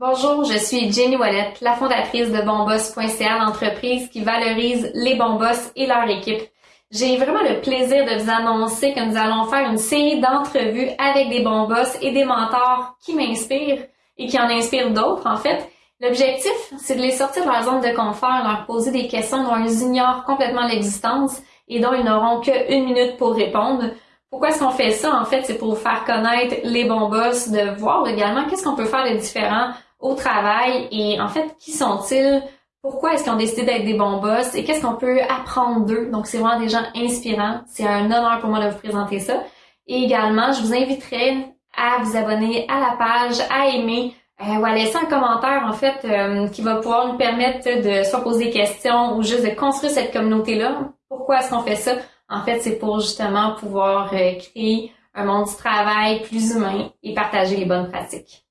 Bonjour, je suis Jenny Wallet, la fondatrice de bonboss.ca, l'entreprise qui valorise les bons boss et leur équipe. J'ai vraiment le plaisir de vous annoncer que nous allons faire une série d'entrevues avec des bons boss et des mentors qui m'inspirent et qui en inspirent d'autres, en fait. L'objectif, c'est de les sortir de leur zone de confort, leur poser des questions dont ils ignorent complètement l'existence et dont ils n'auront qu'une minute pour répondre. Pourquoi est-ce qu'on fait ça? En fait, c'est pour faire connaître les bons boss, de voir également qu'est-ce qu'on peut faire de différent au travail et en fait, qui sont-ils? Pourquoi est-ce qu'ils ont décidé d'être des bons boss? Et qu'est-ce qu'on peut apprendre d'eux? Donc, c'est vraiment des gens inspirants. C'est un honneur pour moi de vous présenter ça. Et également, je vous inviterai à vous abonner à la page, à aimer euh, ou à laisser un commentaire en fait euh, qui va pouvoir nous permettre de soit poser des questions ou juste de construire cette communauté-là. Pourquoi est-ce qu'on fait ça? En fait, c'est pour justement pouvoir euh, créer un monde du travail plus humain et partager les bonnes pratiques.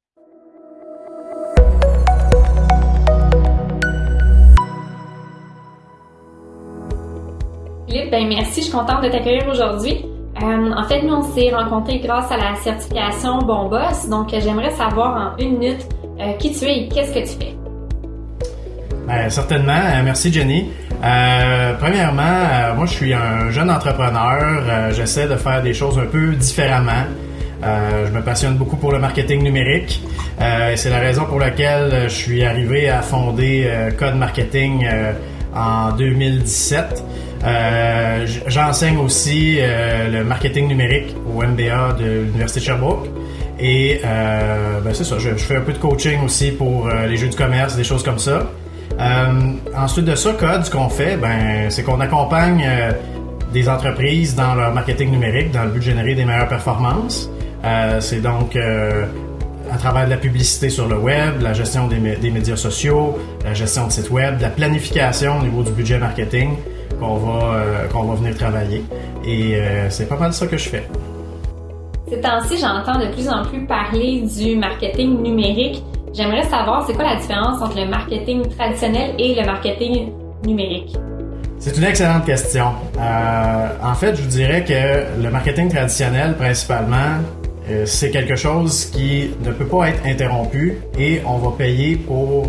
Philippe, ben merci, je suis contente de t'accueillir aujourd'hui. Euh, en fait, nous, on s'est rencontrés grâce à la certification Bon Boss. Donc, j'aimerais savoir en une minute euh, qui tu es et qu'est-ce que tu fais? Ben, certainement. Euh, merci, Jenny. premièrement, moi, je suis un jeune entrepreneur. J'essaie de faire des choses un peu différemment. je me passionne beaucoup pour le marketing numérique. c'est la raison pour laquelle je suis arrivé à fonder Code Marketing en 2017. Euh, j'enseigne aussi euh, le marketing numérique au MBA de l'Université de Sherbrooke. Et euh, ben c'est ça, je, fais un peu de coaching aussi pour les jeux du commerce, des choses comme ça. ensuite de ça, Code, ce qu'on fait, ben, c'est qu'on accompagne des entreprises dans leur marketing numérique dans le but de générer des meilleures performances. c'est donc à travers de la publicité sur le web, la gestion des, médias sociaux, la gestion de sites web, la planification au niveau du budget marketing qu'on va, euh, qu'on va venir travailler. Et euh, c'est pas mal ça que je fais. Ces temps-ci, j'entends de plus en plus parler du marketing numérique. J'aimerais savoir, c'est quoi la différence entre le marketing traditionnel et le marketing numérique? C'est une excellente question. Euh, en fait, je vous dirais que le marketing traditionnel, principalement, c'est quelque chose qui ne peut pas être interrompu et on va payer pour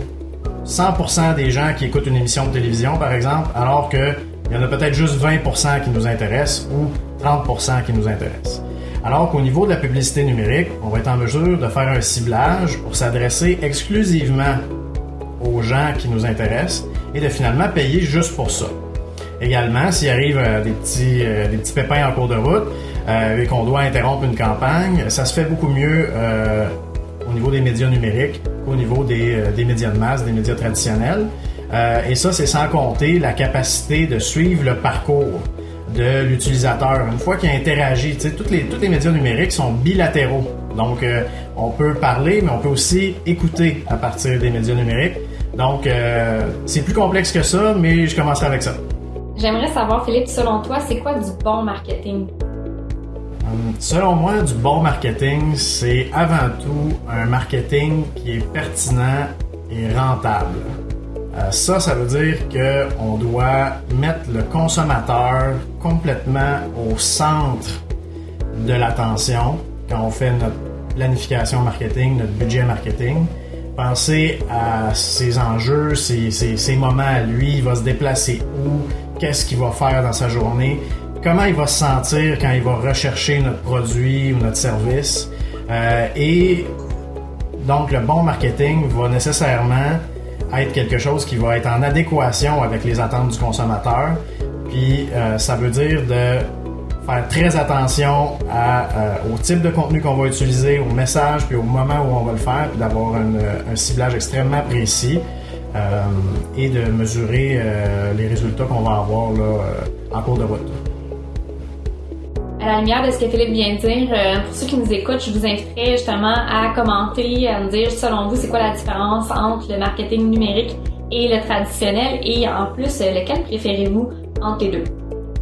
100% des gens qui écoutent une émission de télévision, par exemple, alors que il y en a peut-être juste 20% qui nous intéressent ou 30% qui nous intéressent. Alors qu'au niveau de la publicité numérique, on va être en mesure de faire un ciblage pour s'adresser exclusivement aux gens qui nous intéressent et de finalement payer juste pour ça. Également, s'il arrive euh, des, petits, euh, des petits pépins en cours de route euh, et qu'on doit interrompre une campagne, ça se fait beaucoup mieux au niveau des médias numériques qu'au niveau des médias de masse, des médias traditionnels. Euh, et ça, c'est sans compter la capacité de suivre le parcours de l'utilisateur. Une fois qu'il a interagi, tous les, tous les médias numériques sont bilatéraux. Donc, euh, on peut parler, mais on peut aussi écouter à partir des médias numériques. Donc, euh, c'est plus complexe que ça, mais je commencerai avec ça. J'aimerais savoir, Philippe, selon toi, c'est quoi du bon marketing? Hum, selon moi, du bon marketing, c'est avant tout un marketing qui est pertinent et rentable. Euh, ça, ça veut dire qu'on doit mettre le consommateur complètement au centre de l'attention quand on fait notre planification marketing, notre budget marketing. Penser à ses enjeux, ses, moments à lui, il va se déplacer où, qu'est-ce qu'il va faire dans sa journée, comment il va se sentir quand il va rechercher notre produit ou notre service? Euh, et donc le bon marketing va nécessairement être quelque chose qui va être en adéquation avec les attentes du consommateur. Puis euh, ça veut dire de faire très attention euh, au type de contenu qu'on va utiliser, au message, puis au moment où on va le faire, puis d'avoir un, ciblage extrêmement précis euh, et de mesurer les résultats qu'on va avoir là, en cours de route à la lumière de ce que Philippe vient de dire, euh, pour ceux qui nous écoutent, je vous inviterai justement à commenter, à me dire selon vous c'est quoi la différence entre le marketing numérique et le traditionnel et en plus euh, lequel préférez-vous entre les deux?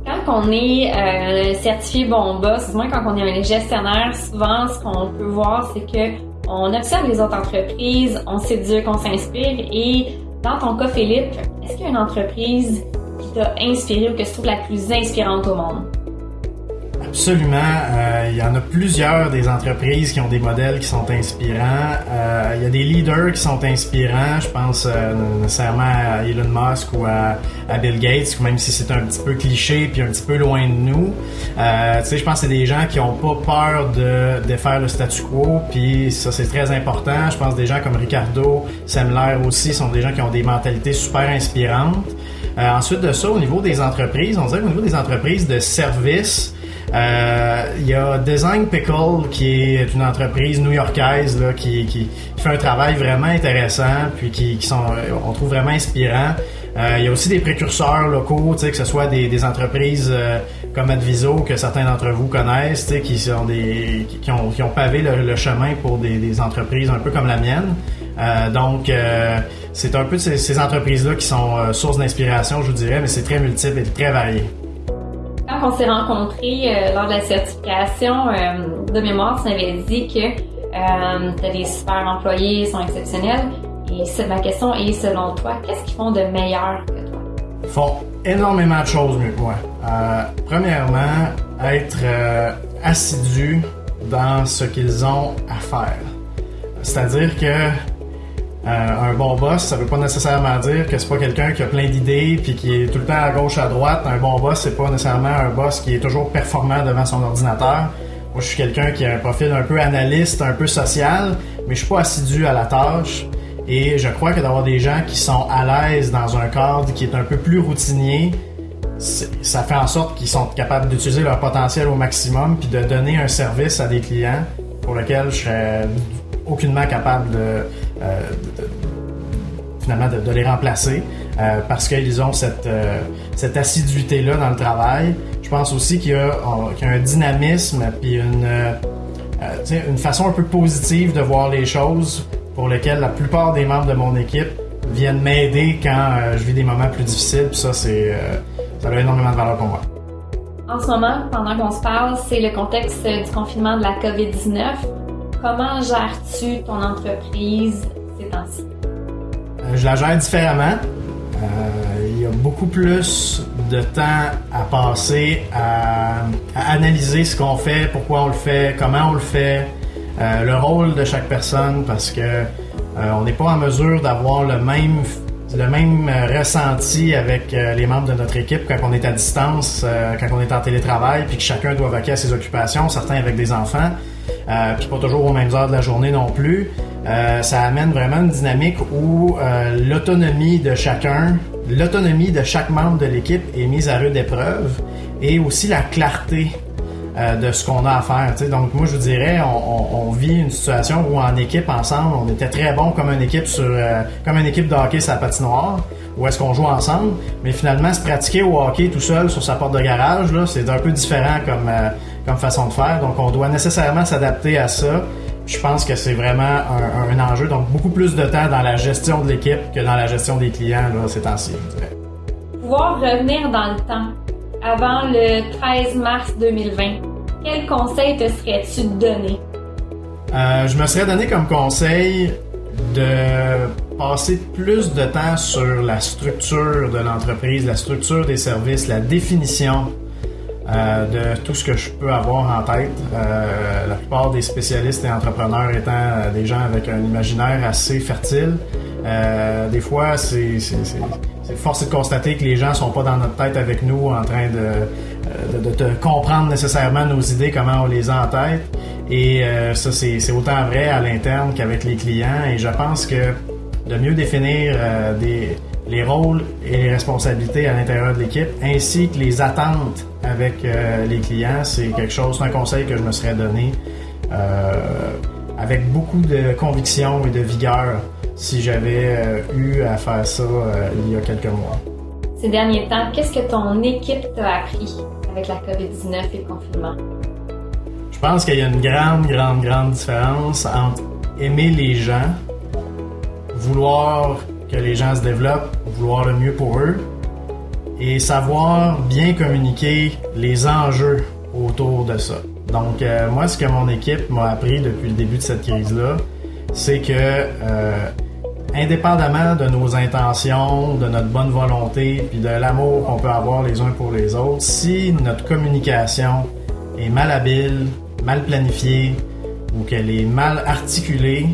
Quand on est euh, certifié bon boss, du moins quand on est un gestionnaire, souvent ce qu'on peut voir c'est que on observe les autres entreprises, on s'éduque, qu'on s'inspire et dans ton cas Philippe, est-ce qu'il y a une entreprise qui t'a inspiré ou que tu trouves la plus inspirante au monde? Absolument. Euh, il y en a plusieurs des entreprises qui ont des modèles qui sont inspirants. Euh, il y a des leaders qui sont inspirants. Je pense euh, nécessairement à Elon Musk ou à, Bill Gates, même si c'est un petit peu cliché puis un petit peu loin de nous. Tu sais, je pense que c'est des gens qui ont pas peur de, de faire le statu quo. Puis ça, c'est très important. Je pense que des gens comme Ricardo, Semler aussi sont des gens qui ont des mentalités super inspirantes. ensuite de ça, au niveau des entreprises, on dirait qu'au niveau des entreprises de services, il y a Design Pickle, qui est une entreprise new-yorkaise là, qui, fait un travail vraiment intéressant, puis qui, sont, on trouve vraiment inspirant. Euh, il y a aussi des précurseurs locaux, que ce soit des, entreprises euh, comme Adviso, que certains d'entre vous connaissent, qui sont des qui ont, pavé le, chemin pour des, entreprises un peu comme la mienne. Euh, donc, c'est un peu ces, entreprises-là qui sont source d'inspiration, je vous dirais, mais c'est très multiple et très varié. Quand on s'est rencontrés euh, lors de la certification, euh, de mémoire, tu m'avais dit que euh, as des super employés, ils sont exceptionnels. Et ma question est, selon toi, qu'est-ce qu'ils font de meilleur que toi? Ils font énormément de choses mieux que moi. premièrement, être assidus dans ce qu'ils ont à faire. C'est-à-dire que euh, un bon boss, ça veut pas nécessairement dire que c'est pas quelqu'un qui a plein d'idées puis qui est tout le temps à gauche à droite. Un bon boss, c'est pas nécessairement un boss qui est toujours performant devant son ordinateur. Moi, je suis quelqu'un qui a un profil un peu analyste, un peu social, mais je suis pas assidu à la tâche. Et je crois que d'avoir des gens qui sont à l'aise dans un cadre qui est un peu plus routinier, ça fait en sorte qu'ils sont capables d'utiliser leur potentiel au maximum puis de donner un service à des clients pour lesquels je serais aucunement capable de, euh, finalement de, les remplacer euh, parce qu'ils ont cette, euh, cette assiduité-là dans le travail. Je pense aussi qu'il y, a un dynamisme puis une, une façon un peu positive de voir les choses pour lesquelles la plupart des membres de mon équipe viennent m'aider quand je vis des moments plus difficiles. Ça, c'est, ça a énormément de valeur pour moi. En ce moment, pendant qu'on se parle, c'est le contexte du confinement de la COVID-19. Comment gères-tu ton entreprise ces temps-ci? Euh, je la gère différemment. Euh, il y a beaucoup plus de temps à passer à, analyser ce qu'on fait, pourquoi on le fait, comment on le fait, euh, le rôle de chaque personne, parce que on n'est pas en mesure d'avoir le même le même ressenti avec les membres de notre équipe quand on est à distance, quand on est en télétravail, puis que chacun doit vaquer à ses occupations, certains avec des enfants euh, puis pas toujours aux mêmes heures de la journée non plus. Euh, ça amène vraiment une dynamique où euh, l'autonomie de chacun, l'autonomie de chaque membre de l'équipe est mise à rude épreuve et aussi la clarté euh, de ce qu'on a à faire. Donc moi je vous dirais, on, vit une situation où en équipe ensemble, on était très bon comme une équipe sur comme une équipe de hockey sur la patinoire, où est-ce qu'on joue ensemble, mais finalement se pratiquer au hockey tout seul sur sa porte de garage, là, c'est un peu différent comme comme façon de faire. Donc, on doit nécessairement s'adapter à ça. Je pense que c'est vraiment un, enjeu. Donc, beaucoup plus de temps dans la gestion de l'équipe que dans la gestion des clients là, ces temps-ci, Pouvoir revenir dans le temps, avant le 13 mars 2020, quel conseil te serais-tu donné? Euh, je me serais donné comme conseil de passer plus de temps sur la structure de l'entreprise, la structure des services, la définition euh, de tout ce que je peux avoir en tête. Euh, la plupart des spécialistes et entrepreneurs étant euh, des gens avec un imaginaire assez fertile. des fois, c'est force de constater que les gens sont pas dans notre tête avec nous en train de, de, comprendre nécessairement nos idées, comment on les a en tête. Et ça, c'est autant vrai à l'interne qu'avec les clients. Et je pense que de mieux définir des, les rôles et les responsabilités à l'intérieur de l'équipe, ainsi que les attentes avec euh, les clients, c'est quelque chose, c'est un conseil que je me serais donné euh, avec beaucoup de conviction et de vigueur si j'avais euh, eu à faire ça il y a quelques mois. Ces derniers temps, qu'est-ce que ton équipe t'a appris avec la COVID-19 et le confinement? Je pense qu'il y a une grande, grande, grande différence entre aimer les gens, vouloir que les gens se développent, vouloir le mieux pour eux et savoir bien communiquer les enjeux autour de ça. Donc, euh, moi, ce que mon équipe m'a appris depuis le début de cette crise-là, c'est que, euh, indépendamment de nos intentions, de notre bonne volonté, puis de l'amour qu'on peut avoir les uns pour les autres, si notre communication est mal habile, mal planifiée ou qu'elle est mal articulée,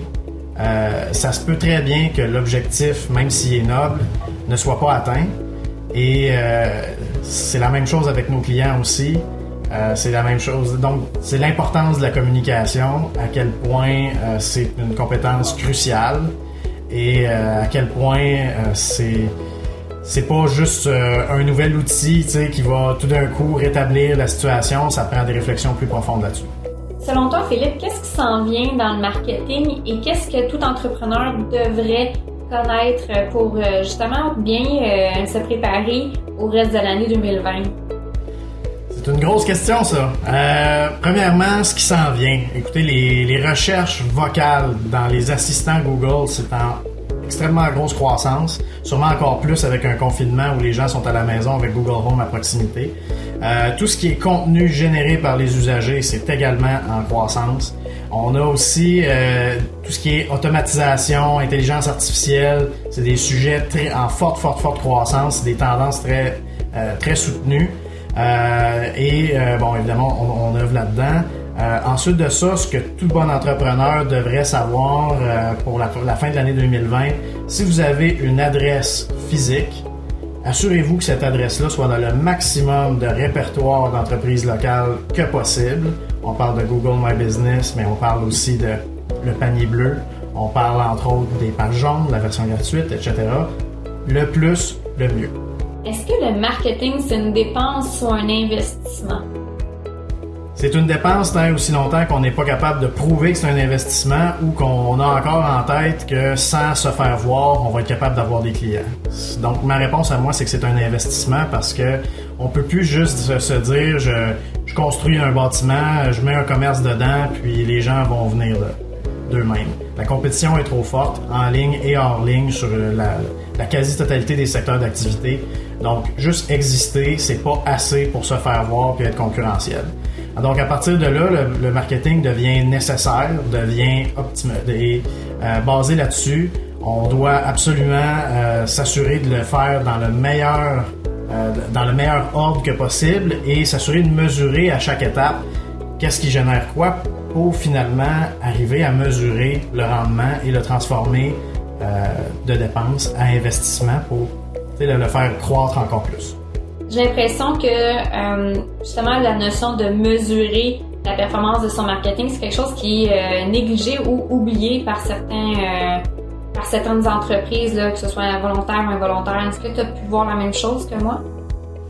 euh, ça se peut très bien que l'objectif, même s'il est noble, ne soit pas atteint. Et euh, c'est la même chose avec nos clients aussi. Euh, c'est la même chose. Donc, c'est l'importance de la communication, à quel point c'est une compétence cruciale et à quel point c'est c'est pas juste un nouvel outil qui va tout d'un coup rétablir la situation. Ça prend des réflexions plus profondes là-dessus. Selon toi, Philippe, qu'est-ce qui s'en vient dans le marketing et qu'est-ce que tout entrepreneur devrait connaître pour justement bien se préparer au reste de l'année 2020? C'est une grosse question, ça. Euh, premièrement, ce qui s'en vient. Écoutez, les, recherches vocales dans les assistants Google, c'est en extrêmement grosse croissance. Sûrement encore plus avec un confinement où les gens sont à la maison avec Google Home à proximité. Euh, tout ce qui est contenu généré par les usagers, c'est également en croissance. On a aussi euh, tout ce qui est automatisation, intelligence artificielle. C'est des sujets très, en forte, forte, forte croissance, des tendances très, très soutenues. Euh, et euh, bon, évidemment, on, on œuvre là-dedans. Euh, ensuite de ça, ce que tout bon entrepreneur devrait savoir pour la, la, fin de l'année 2020, si vous avez une adresse physique, assurez-vous que cette adresse-là soit dans le maximum de répertoire d'entreprises locales que possible. On parle de Google My Business, mais on parle aussi de le panier bleu. On parle entre autres des pages jaunes, la version gratuite, etc. Le plus, le mieux. Est-ce que le marketing, c'est une dépense ou un investissement? C'est une dépense tant aussi longtemps qu'on n'est pas capable de prouver que c'est un investissement ou qu'on a encore en tête que sans se faire voir, on va être capable d'avoir des clients. Donc ma réponse à moi, c'est que c'est un investissement parce que on peut plus juste se dire je, construis un bâtiment, je mets un commerce dedans, puis les gens vont venir d'eux-mêmes. La compétition est trop forte en ligne et hors ligne sur la, la quasi-totalité des secteurs d'activité. Donc, juste exister, c'est pas assez pour se faire voir et être concurrentiel. Donc, à partir de là, le, marketing devient nécessaire, devient optimal et euh, basé là-dessus. On doit absolument euh, s'assurer de le faire dans le meilleur euh, dans le meilleur ordre que possible et s'assurer de mesurer à chaque étape qu'est-ce qui génère quoi pour finalement arriver à mesurer le rendement et le transformer de dépenses à investissement pour le faire croître encore plus. J'ai l'impression que euh, justement la notion de mesurer la performance de son marketing, c'est quelque chose qui est euh, négligé ou oublié par certains euh, par certaines entreprises, là, que ce soit volontaire ou involontaire. Est-ce que tu as pu voir la même chose que moi?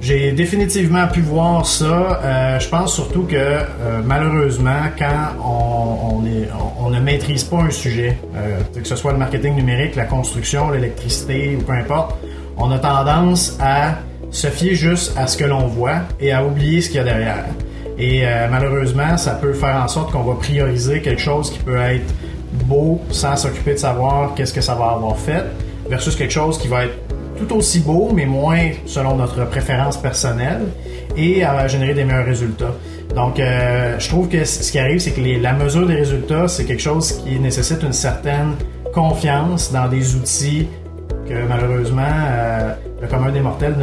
J'ai définitivement pu voir ça. je pense surtout que malheureusement, quand on, ne maîtrise pas un sujet, que ce soit le marketing numérique, la construction, l'électricité ou peu importe, on a tendance à se fier juste à ce que l'on voit et à oublier ce qu'il y a derrière. Et euh, malheureusement, ça peut faire en sorte qu'on va prioriser quelque chose qui peut être beau sans s'occuper de savoir qu'est-ce que ça va avoir fait, versus quelque chose qui va être tout aussi beau, mais moins selon notre préférence personnelle, et à générer des meilleurs résultats. Donc, euh, je trouve que ce qui arrive, c'est que la mesure des résultats, c'est quelque chose qui nécessite une certaine confiance dans des outils que malheureusement euh, le commun des mortels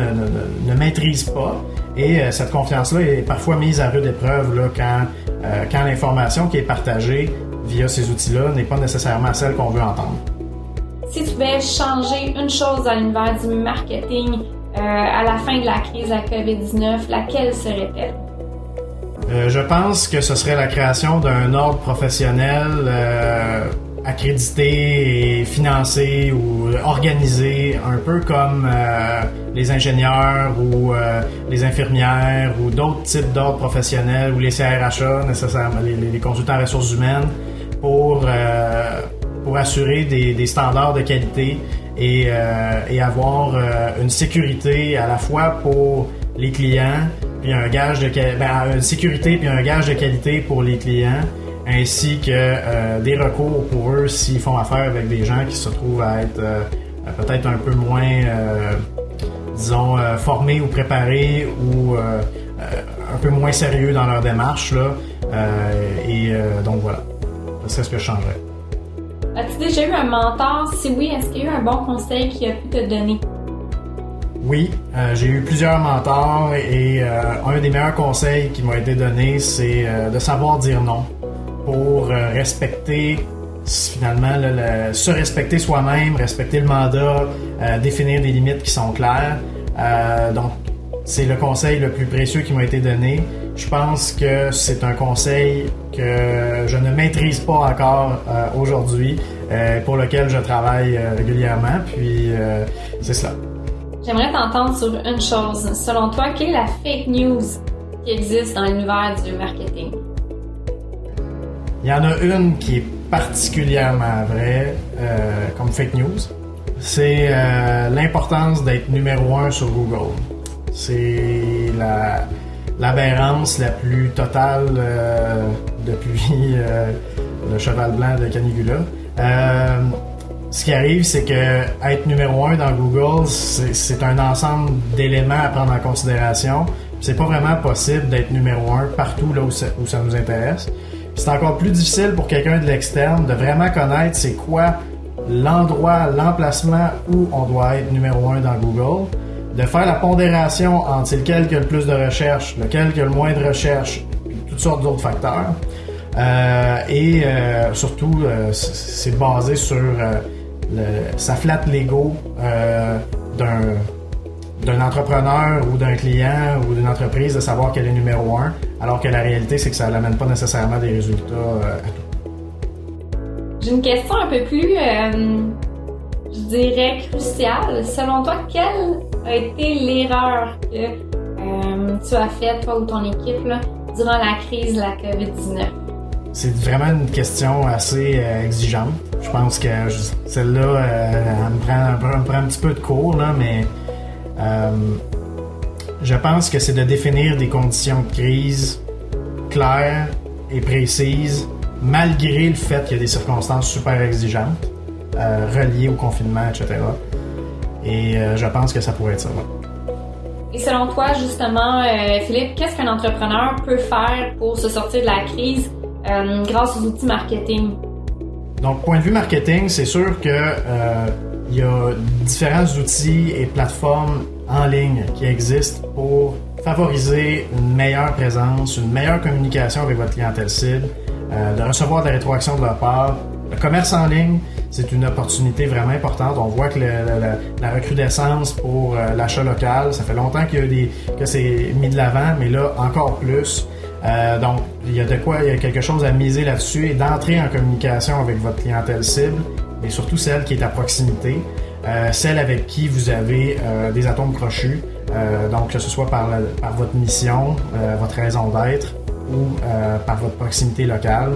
ne, maîtrise pas. Et euh, cette confiance-là est parfois mise à rude épreuve là, quand, euh, quand l'information qui est partagée via ces outils-là n'est pas nécessairement celle qu'on veut entendre. Si tu devais changer une chose dans l'univers du marketing à la fin de la crise de la COVID-19, laquelle serait-elle? je pense que ce serait la création d'un ordre professionnel accrédité et financé ou organisé un peu comme euh, les ingénieurs ou euh, les infirmières ou d'autres types d'ordres professionnels ou les CRHA, nécessairement les, consultants ressources humaines, pour, euh, pour assurer des, standards de qualité et, avoir une sécurité à la fois pour les clients, puis un gage de ben, sécurité puis un gage de qualité pour les clients ainsi que euh, des recours pour eux s'ils font affaire avec des gens qui se trouvent à être euh, peut-être un peu moins, euh, disons, formés ou préparés ou un peu moins sérieux dans leur démarche. Là. et donc voilà, c'est ce que je changerais. As-tu déjà eu un mentor? Si oui, est-ce qu'il y a eu un bon conseil qui a pu te donner? Oui, euh, j'ai eu plusieurs mentors et euh, un des meilleurs conseils qui m'a été donné, c'est euh, de savoir dire non pour respecter finalement se respecter soi-même, respecter le mandat, définir des limites qui sont claires. donc c'est le conseil le plus précieux qui m'a été donné. Je pense que c'est un conseil que je ne maîtrise pas encore aujourd'hui, pour lequel je travaille régulièrement. Puis c'est cela. J'aimerais t'entendre sur une chose. Selon toi, quelle est la fake news qui existe dans l'univers du marketing? Il y en a une qui est particulièrement vraie euh, comme fake news. C'est euh, l'importance d'être numéro un sur Google. C'est la, l'aberrance la plus totale euh, depuis le cheval blanc de Canigula ce qui arrive, c'est que être numéro un dans Google, c'est un ensemble d'éléments à prendre en considération. C'est pas vraiment possible d'être numéro un partout là où ça, nous intéresse. C'est encore plus difficile pour quelqu'un de l'externe de vraiment connaître c'est quoi l'endroit, l'emplacement où on doit être numéro un dans Google, de faire la pondération entre lequel qui a le plus de recherche, lequel qui a le moins de recherche, toutes sortes d'autres facteurs. Euh, et euh, surtout, euh, c'est basé sur ça flatte l'ego euh, d'un entrepreneur ou d'un client ou d'une entreprise de savoir qu'elle est numéro un, alors que la réalité, c'est que ça n'amène pas nécessairement des résultats euh, à tout. J'ai une question un peu plus, euh, je dirais, cruciale. Selon toi, quelle a été l'erreur que tu as faite, toi ou ton équipe, durant la crise de la COVID-19? C'est vraiment une question assez exigeante. Je pense que celle-là, euh, elle, me prend, un petit peu de cours, là, mais euh, je pense que c'est de définir des conditions de crise claires et précises, malgré le fait qu'il y a des circonstances super exigeantes, euh, reliées au confinement, etc. Et je pense que ça pourrait être ça. Et selon toi, justement, Philippe, qu'est-ce qu'un entrepreneur peut faire pour se sortir de la crise grâce aux outils marketing? Donc, point de vue marketing, c'est sûr que euh, il y a différents outils et plateformes en ligne qui existent pour favoriser une meilleure présence, une meilleure communication avec votre clientèle cible, euh, de recevoir des rétroactions de leur part. Le commerce en ligne, c'est une opportunité vraiment importante. On voit que la recrudescence pour euh, l'achat local, ça fait longtemps que c'est mis de l'avant, mais là encore plus. Euh, donc, il y a de quoi, il y a quelque chose à miser là-dessus et d'entrer en communication avec votre clientèle cible, mais surtout celle qui est à proximité, euh, celle avec qui vous avez euh, des atomes crochus, donc que ce soit par, par votre mission, votre raison d'être ou par votre proximité locale,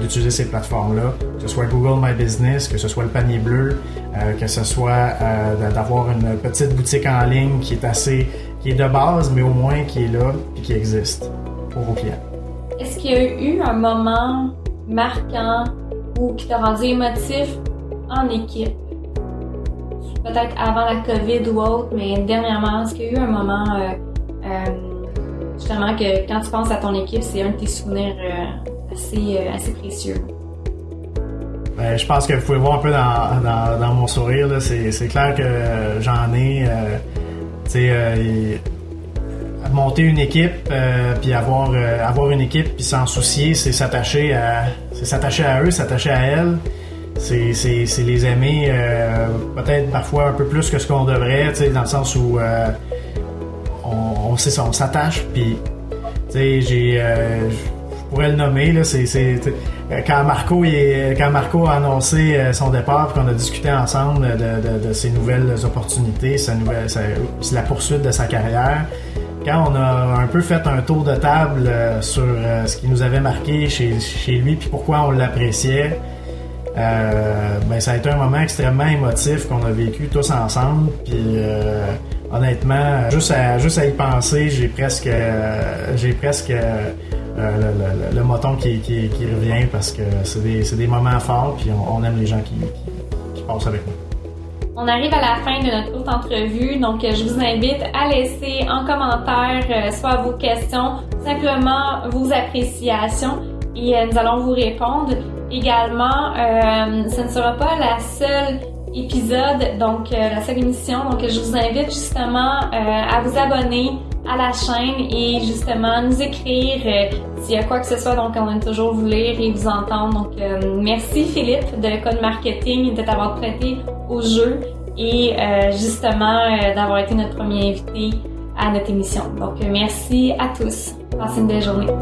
d'utiliser ces plateformes-là, que ce soit Google My Business, que ce soit le panier bleu, que ce soit d'avoir une petite boutique en ligne qui est assez, qui est de base, mais au moins qui est là et qui existe pour vos clients. Est-ce qu'il y a eu un moment marquant ou qui t'a rendu émotif en équipe? Peut-être avant la COVID ou autre, mais dernièrement, est-ce qu'il y a eu un moment euh, euh, justement que quand tu penses à ton équipe, c'est un de tes souvenirs euh, assez, assez précieux? Ben, je pense que vous pouvez voir un peu dans, dans, mon sourire, c'est clair que j'en ai. monter une équipe, puis avoir, avoir une équipe, puis s'en soucier, c'est s'attacher à, c'est s'attacher à eux, s'attacher à elles. C'est, les aimer euh, peut-être parfois un peu plus que ce qu'on devrait, dans le sens où on, on, sait ça, on s'attache, j'ai, je pourrais le nommer là, c'est, quand Marco est, quand Marco a annoncé son départ, qu'on a discuté ensemble de, de, ses nouvelles opportunités, sa nouvelle, sa, la poursuite de sa carrière quand on a un peu fait un tour de table euh, sur euh, ce qui nous avait marqué chez, chez lui puis pourquoi on l'appréciait, euh, ben ça a été un moment extrêmement émotif qu'on a vécu tous ensemble. Puis honnêtement, juste à juste à y penser, j'ai presque j'ai presque le, moton qui, qui, qui, revient parce que c'est des, des moments forts puis on, aime les gens qui, qui passent avec nous. On arrive à la fin de notre courte entrevue, donc euh, je vous invite à laisser en commentaire euh, soit vos questions, simplement vos appréciations et euh, nous allons vous répondre. Également, ce ne sera pas la seule épisode, donc la seule émission. Donc je vous invite justement à vous abonner à la chaîne et justement nous écrire s'il y a quoi que ce soit. Donc on aime toujours vous lire et vous entendre. Donc merci Philippe de Code Marketing de t'avoir prêté au jeu et justement d'avoir été notre premier invité à notre émission. Donc merci à tous. Passez une belle journée.